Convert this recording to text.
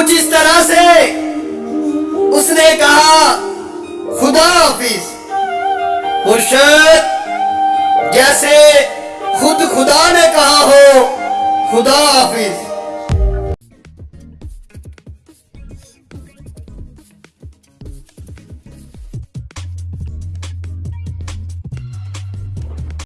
कुछ इस तरह से उसने कहा, खुदा हाफिज। मुर्शद जैसे खुद खुदा ने कहा हो, खुदा हाफिज।